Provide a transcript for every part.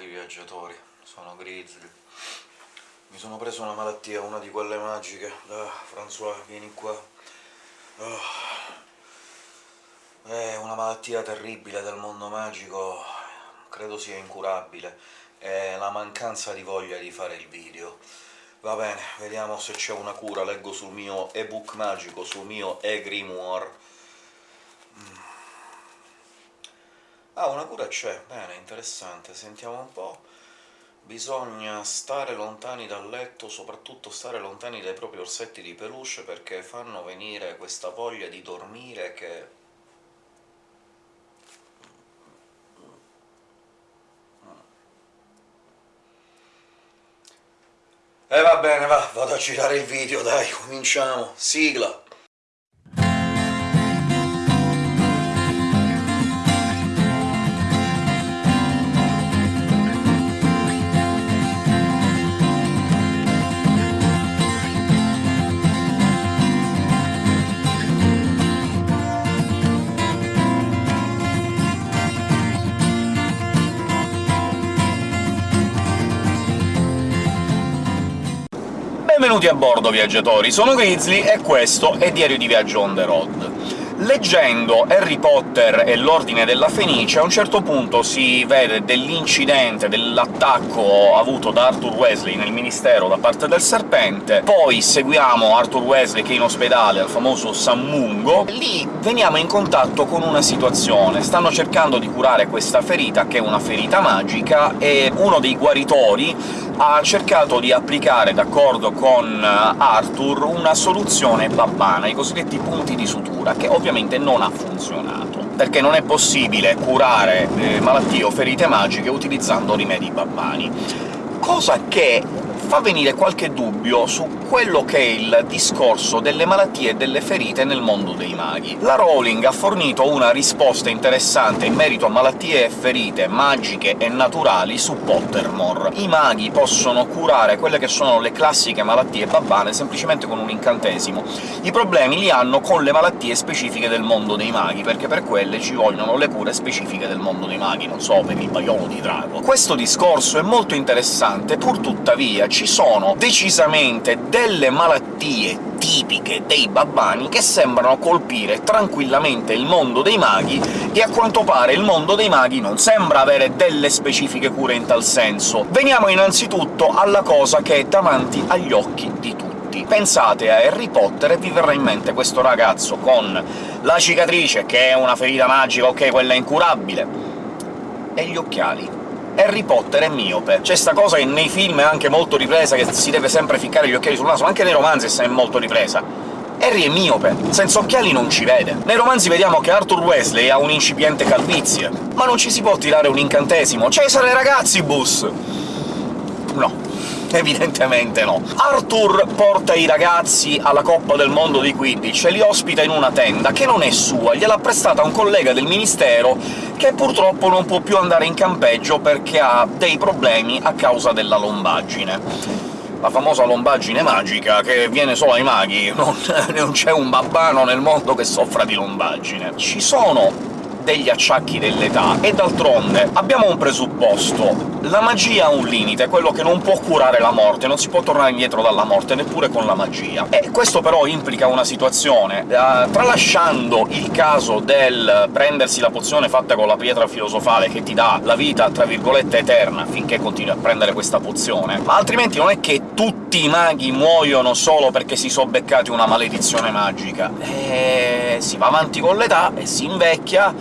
Benvenuti viaggiatori, sono Grizzly. Mi sono preso una malattia, una di quelle magiche. Ah, François, vieni qua. Oh. È una malattia terribile del mondo magico, credo sia incurabile. È la mancanza di voglia di fare il video. Va bene, vediamo se c'è una cura. Leggo sul mio ebook magico, sul mio e-grimoire. Ah, una cura c'è, bene, interessante, sentiamo un po'. Bisogna stare lontani dal letto, soprattutto stare lontani dai propri orsetti di peluche, perché fanno venire questa voglia di dormire che... E eh, va bene, va, vado a girare il video, dai, cominciamo. Sigla! Benvenuti a bordo, viaggiatori! Sono Grizzly e questo è Diario di Viaggio on the road. Leggendo Harry Potter e l'Ordine della Fenice, a un certo punto si vede dell'incidente, dell'attacco avuto da Arthur Wesley nel Ministero da parte del Serpente, poi seguiamo Arthur Wesley che è in ospedale, al famoso Sammungo, e lì veniamo in contatto con una situazione. Stanno cercando di curare questa ferita, che è una ferita magica, e uno dei guaritori ha cercato di applicare, d'accordo con Arthur, una soluzione babbana, i cosiddetti punti di sutura, che ovviamente ovviamente non ha funzionato, perché non è possibile curare eh, malattie o ferite magiche utilizzando rimedi babbani. Cosa che fa venire qualche dubbio su quello che è il discorso delle malattie e delle ferite nel mondo dei maghi. La Rowling ha fornito una risposta interessante in merito a malattie e ferite magiche e naturali su Pottermore. I maghi possono curare quelle che sono le classiche malattie babbane semplicemente con un incantesimo. I problemi li hanno con le malattie specifiche del mondo dei maghi, perché per quelle ci vogliono le cure specifiche del mondo dei maghi, non so, per il baiolo di drago. Questo discorso è molto interessante, pur tuttavia ci sono decisamente delle malattie tipiche dei babbani che sembrano colpire tranquillamente il mondo dei maghi, e a quanto pare il mondo dei maghi non sembra avere delle specifiche cure in tal senso. Veniamo innanzitutto alla cosa che è davanti agli occhi di tutti. Pensate a Harry Potter e vi verrà in mente questo ragazzo con la cicatrice, che è una ferita magica, ok, quella incurabile, e gli occhiali Harry Potter è miope. C'è sta cosa che nei film è anche molto ripresa, che si deve sempre ficcare gli occhiali sul naso, ma anche nei romanzi è molto ripresa. Harry è miope, senza occhiali non ci vede. Nei romanzi vediamo che Arthur Wesley ha un incipiente calvizie, ma non ci si può tirare un incantesimo. Cesare ragazzi, bus! No. Evidentemente no. Arthur porta i ragazzi alla Coppa del Mondo di Quidditch e li ospita in una tenda, che non è sua, gliel'ha prestata un collega del Ministero che purtroppo non può più andare in campeggio perché ha dei problemi a causa della lombaggine la famosa lombaggine magica che viene solo ai maghi, non, non c'è un babbano nel mondo che soffra di lombaggine. Ci sono degli acciacchi dell'età, e d'altronde abbiamo un presupposto. La magia ha un limite, quello che non può curare la morte, non si può tornare indietro dalla morte, neppure con la magia. E questo però implica una situazione, uh, tralasciando il caso del prendersi la pozione fatta con la pietra filosofale, che ti dà la vita, tra virgolette, eterna, finché continui a prendere questa pozione, ma altrimenti non è che tutti i maghi muoiono solo perché si sono beccati una maledizione magica. E si va avanti con l'età e si invecchia,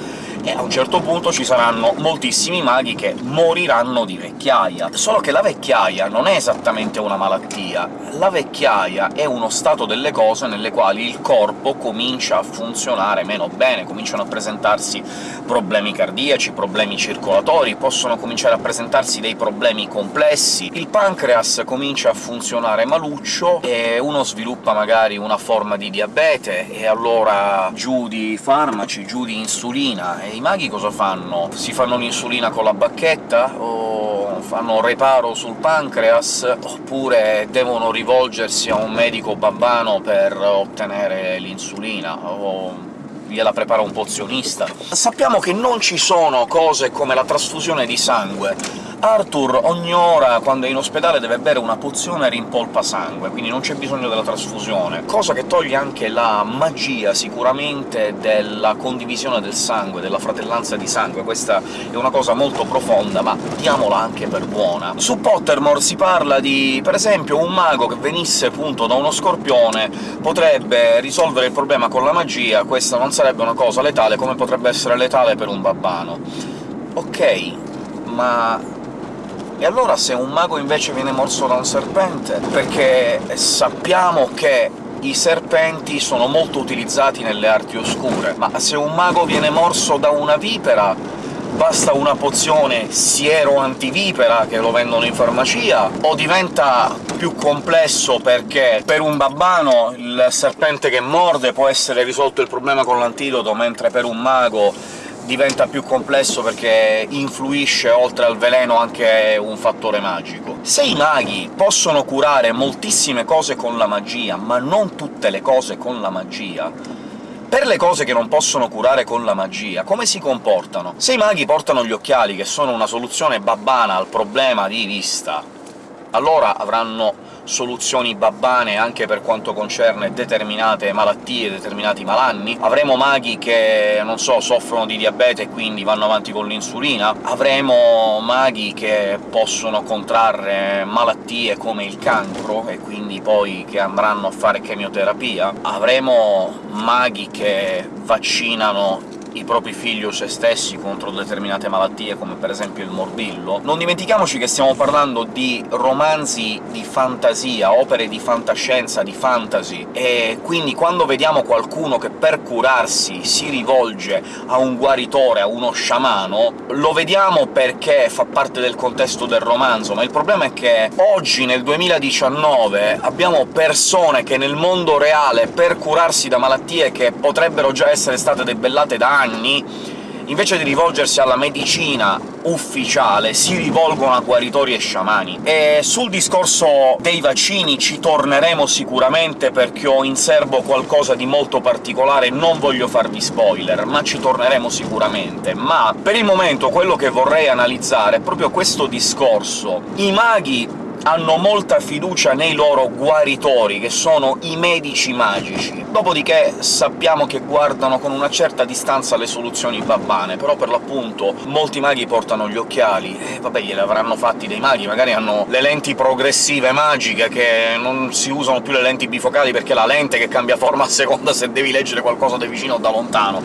e a un certo punto ci saranno moltissimi maghi che moriranno di vecchiaia. Solo che la vecchiaia non è esattamente una malattia, la vecchiaia è uno stato delle cose nelle quali il corpo comincia a funzionare meno bene, cominciano a presentarsi problemi cardiaci, problemi circolatori, possono cominciare a presentarsi dei problemi complessi, il pancreas comincia a funzionare maluccio, e uno sviluppa magari una forma di diabete, e allora giù di farmaci, giù di insulina, i maghi cosa fanno? Si fanno l'insulina con la bacchetta? o fanno reparo sul pancreas? oppure devono rivolgersi a un medico babbano per ottenere l'insulina? o gliela prepara un pozionista. Sappiamo che non ci sono cose come la trasfusione di sangue, Arthur ogni ora, quando è in ospedale, deve bere una pozione rimpolpa sangue, quindi non c'è bisogno della trasfusione, cosa che toglie anche la magia, sicuramente, della condivisione del sangue, della fratellanza di sangue. Questa è una cosa molto profonda, ma diamola anche per buona. Su Pottermore si parla di, per esempio, un mago che venisse appunto da uno scorpione potrebbe risolvere il problema con la magia, questa non sarebbe una cosa letale come potrebbe essere letale per un babbano. Ok, ma e allora se un mago invece viene morso da un serpente? Perché sappiamo che i serpenti sono molto utilizzati nelle arti oscure, ma se un mago viene morso da una vipera basta una pozione siero antivipera, che lo vendono in farmacia, o diventa più complesso perché per un babbano il serpente che morde può essere risolto il problema con l'antidoto, mentre per un mago diventa più complesso perché influisce oltre al veleno anche un fattore magico. Se i maghi possono curare moltissime cose con la magia, ma non tutte le cose con la magia, per le cose che non possono curare con la magia, come si comportano? Se i maghi portano gli occhiali, che sono una soluzione babbana al problema di vista, allora avranno soluzioni babbane anche per quanto concerne determinate malattie, determinati malanni? Avremo maghi che, non so, soffrono di diabete e quindi vanno avanti con l'insulina? Avremo maghi che possono contrarre malattie come il cancro, e quindi poi che andranno a fare chemioterapia? Avremo maghi che vaccinano i propri figli o se stessi contro determinate malattie, come per esempio il morbillo. Non dimentichiamoci che stiamo parlando di romanzi di fantasia, opere di fantascienza, di fantasy, e quindi quando vediamo qualcuno che per curarsi si rivolge a un guaritore, a uno sciamano, lo vediamo perché fa parte del contesto del romanzo, ma il problema è che oggi, nel 2019, abbiamo persone che nel mondo reale, per curarsi da malattie che potrebbero già essere state debellate da anni, invece di rivolgersi alla medicina ufficiale, si rivolgono a guaritori e sciamani. E sul discorso dei vaccini ci torneremo sicuramente, perché ho in serbo qualcosa di molto particolare, non voglio farvi spoiler, ma ci torneremo sicuramente. Ma per il momento quello che vorrei analizzare è proprio questo discorso. I maghi hanno molta fiducia nei loro guaritori, che sono i medici magici. Dopodiché sappiamo che guardano con una certa distanza le soluzioni babbane, però per l'appunto molti maghi portano gli occhiali, e vabbè glieli avranno fatti dei maghi, magari hanno le lenti progressive magiche, che non si usano più le lenti bifocali perché è la lente che cambia forma a seconda se devi leggere qualcosa da vicino o da lontano.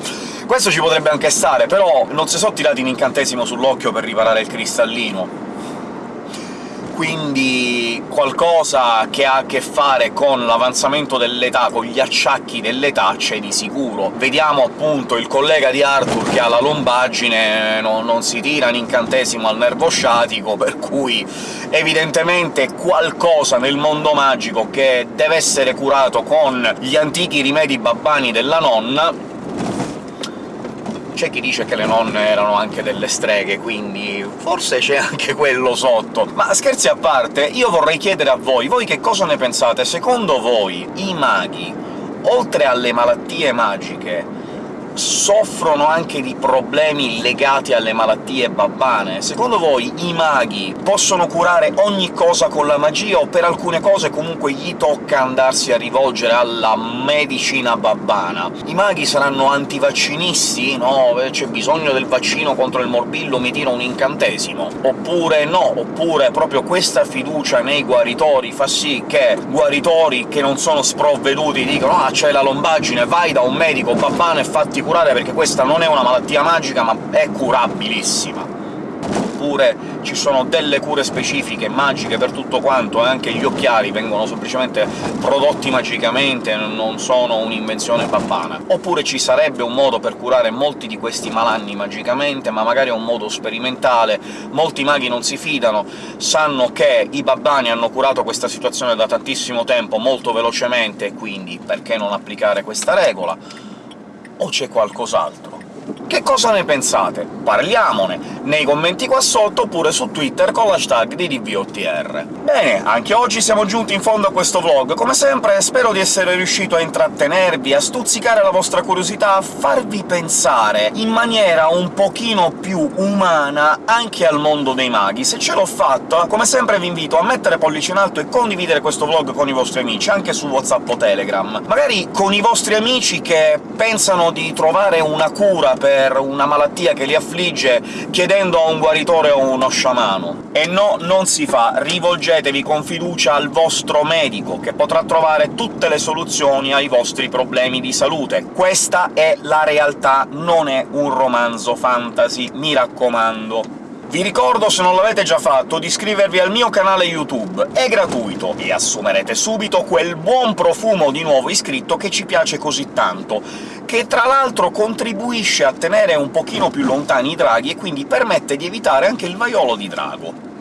Questo ci potrebbe anche stare, però non si sono tirati un incantesimo sull'occhio per riparare il cristallino, quindi qualcosa che ha a che fare con l'avanzamento dell'età, con gli acciacchi dell'età, c'è di sicuro. Vediamo appunto il collega di Arthur che ha la lombaggine, no, non si tira un incantesimo al nervo sciatico, per cui evidentemente qualcosa nel mondo magico che deve essere curato con gli antichi rimedi babbani della nonna c'è chi dice che le nonne erano anche delle streghe, quindi forse c'è anche quello sotto. Ma scherzi a parte, io vorrei chiedere a voi, voi che cosa ne pensate? Secondo voi i maghi, oltre alle malattie magiche, soffrono anche di problemi legati alle malattie babbane. Secondo voi i maghi possono curare ogni cosa con la magia, o per alcune cose comunque gli tocca andarsi a rivolgere alla medicina babbana? I maghi saranno antivaccinisti? No, c'è bisogno del vaccino contro il morbillo, mi tira un incantesimo. Oppure no, oppure proprio questa fiducia nei guaritori fa sì che guaritori che non sono sprovveduti dicono «Ah, c'è la lombaggine, vai da un medico babbano e fatti curare perché questa non è una malattia magica, ma è curabilissima. Oppure ci sono delle cure specifiche, magiche per tutto quanto, e anche gli occhiali vengono semplicemente prodotti magicamente, non sono un'invenzione babbana. Oppure ci sarebbe un modo per curare molti di questi malanni magicamente, ma magari è un modo sperimentale, molti maghi non si fidano, sanno che i babbani hanno curato questa situazione da tantissimo tempo, molto velocemente, quindi perché non applicare questa regola? O c'è qualcos'altro? Che cosa ne pensate? Parliamone nei commenti qua sotto, oppure su Twitter con l'hashtag di DVOTR. Bene, anche oggi siamo giunti in fondo a questo vlog. Come sempre spero di essere riuscito a intrattenervi, a stuzzicare la vostra curiosità, a farvi pensare in maniera un pochino più umana anche al mondo dei maghi. Se ce l'ho fatta, come sempre vi invito a mettere pollice in alto e condividere questo vlog con i vostri amici, anche su WhatsApp o Telegram. Magari con i vostri amici che pensano di trovare una cura per una malattia che li affligge chiedendo a un guaritore o uno sciamano. E no, non si fa, rivolgetevi con fiducia al vostro medico, che potrà trovare tutte le soluzioni ai vostri problemi di salute. Questa è la realtà, non è un romanzo fantasy, mi raccomando. Vi ricordo, se non l'avete già fatto, di iscrivervi al mio canale YouTube, è gratuito, e assumerete subito quel buon profumo di nuovo iscritto che ci piace così tanto, che tra l'altro contribuisce a tenere un pochino più lontani i draghi e quindi permette di evitare anche il vaiolo di drago.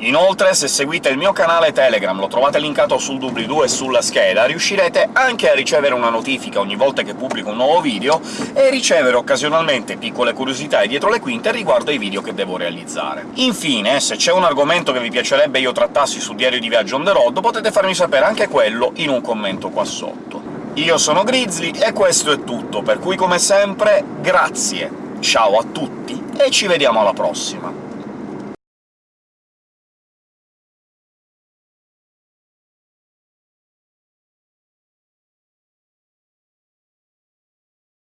Inoltre, se seguite il mio canale Telegram, lo trovate linkato sul doobly-doo e sulla scheda, riuscirete anche a ricevere una notifica ogni volta che pubblico un nuovo video, e ricevere occasionalmente piccole curiosità e dietro le quinte riguardo ai video che devo realizzare. Infine, se c'è un argomento che vi piacerebbe io trattassi su Diario di Viaggio on the road, potete farmi sapere anche quello in un commento qua sotto. Io sono Grizzly, e questo è tutto, per cui come sempre grazie, ciao a tutti, e ci vediamo alla prossima!